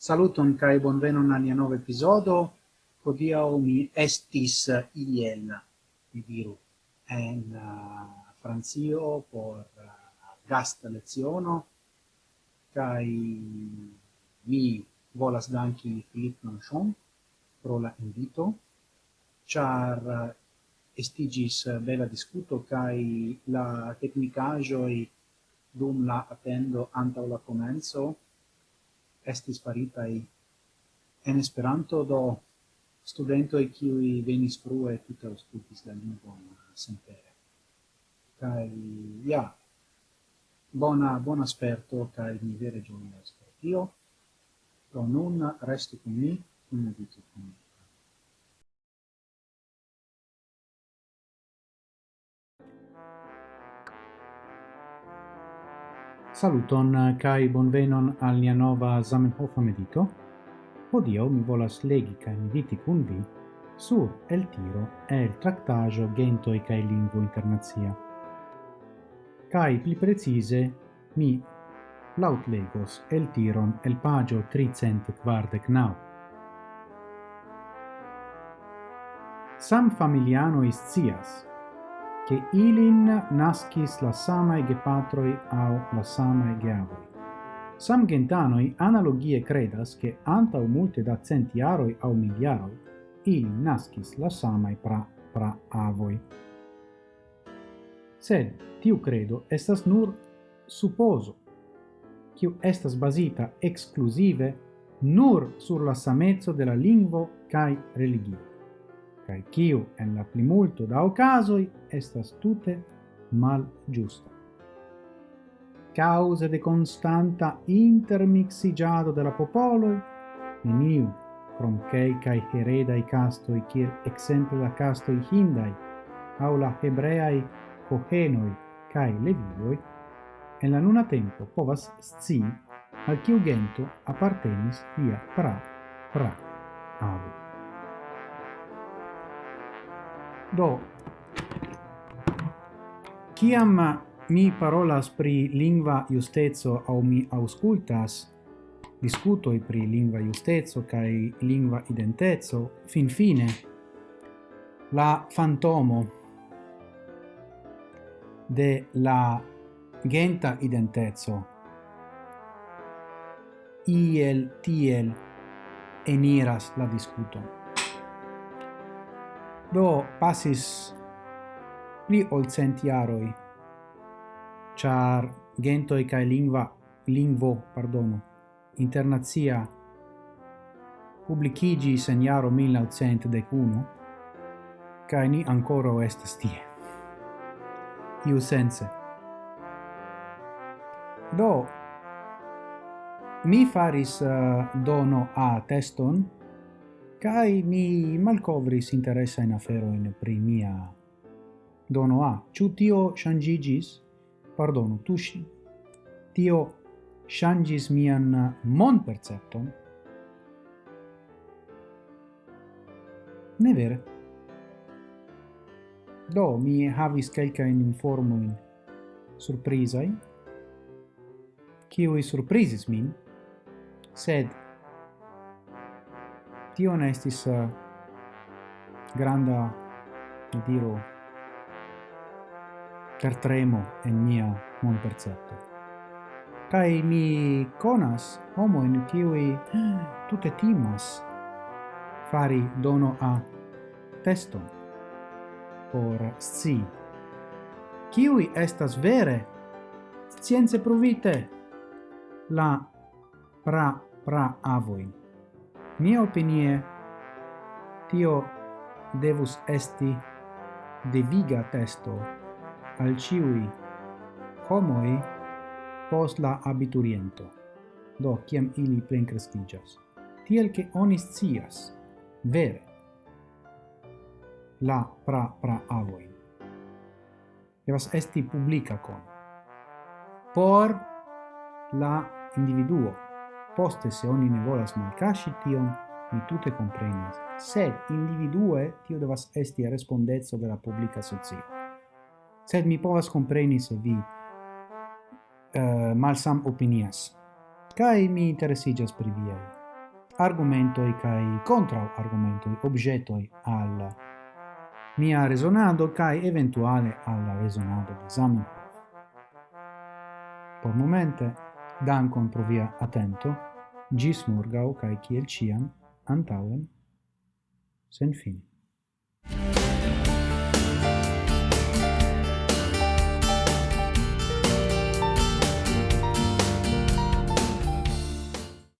Saluton kai bonvenon al nia nova episodo. Hodiaŭ mi estis uh, iel, mi diru, en uh, Francio por uh, gast leciono. Kai mi volas danki Philippe Manchon pro la invito, char uh, estigis uh, bela discuto kai la tecnicajo dum la attendo antau la comenzo esti sparitaj en Esperanto, do studentoj kiuj venis frue tute aŭskultis la lingvon senpere. Kaj ja, bona, buon sperto, kaj mi vere ĝojas pro tio. Do nun restu con me kun meditu con me Saluton eh, kai bonvenon al nia nova Zamenhof medito. Odio mi volas legi kai mediti kun vi sur el tiro e el tractaggio e kai lingvo internazia. Kai pli precise mi laut legos el tiron el pagio 300 kvardek nau. Sam familiano iscias, che ilin nascis la samae gepatroi au la samae geavoi. Sam gentanoi analogie credas che antau multe da centiaroi au miliaroi ilin nascis la samae pra pra avoi. Sed tiu credo estas nur supposo, quiu estas basita exclusive nur sur la samezzo de la lingvo cae religio cae kiu en la plimulto da ocasoi estas tute mal giusta. Cause de constanta intermixigiado de la popoloi, neniu, cromcei cae heredai castoi kir exemple la castoi hindai, au la hebreai cohenoi cae levioi, en la nuna tempo povas sci al ciu gento appartenis via pra pra avu. Do, ciam mi parolas pri lingua justezo au mi auscultas discutoi pri lingua justezo cae lingva identezzo, fin fine, la fantomo de la genta identezzo iel tiel eniras la discuto do pasis pli ol cent jaroi, char gentoi cae lingua, lingvo, pardono, internazia publicigis en jaro 1901, cae ni ancora estes tie. Iu sense. Do, mi faris uh, dono a teston, Kai mi malcovris interesa in afero in primia dono a. Ciu tio shangigis pardonu tushi tio shangis mian mon percepton ne vere. Do mi havis kelka in informoin surprizai, kiui surprizis min, sed tio ne estis uh, granda mi diru tertremo en mia mon percepto kai mi conas homo in kiui tutte timas fari dono a testo por sci. Kiui estas vere scienze provite la pra pra avoin Mia opinie, tio devus esti deviga testo al ciui homoi post la abituriento, do ciam ili plencrestigas, tiel che onis cias vere, la pra pra avoi. Devas esti publica con, por la individuo, Poste se oni ne volas malcasci tion, mi tute comprenas, sed individue tio devas esti respondezzo de la publica socio. Sed mi povas compreni se vi uh, malsam opinias, Kai mi interesigas pri viei argumentoi cae contra argumentoi objetoi al mia resonado cae eventuale al resonado de Zamenhof. Por momente, Dankon pro via atento, gis morgau cae ciel ciam, antauen, sen fine.